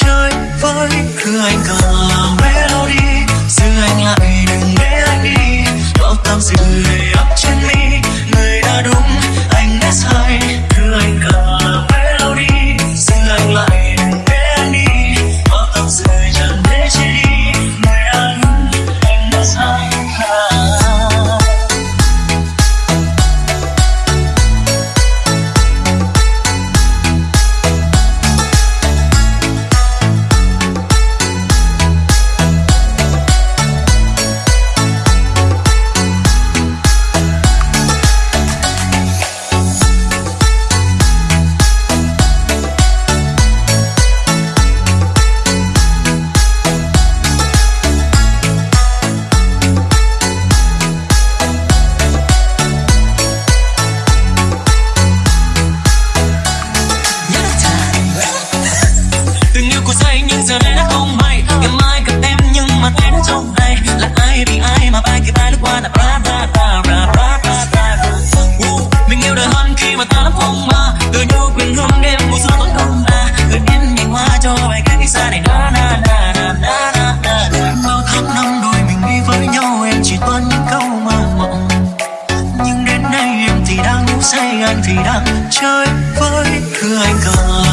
chơi với cứ anh ngờ 爱歌。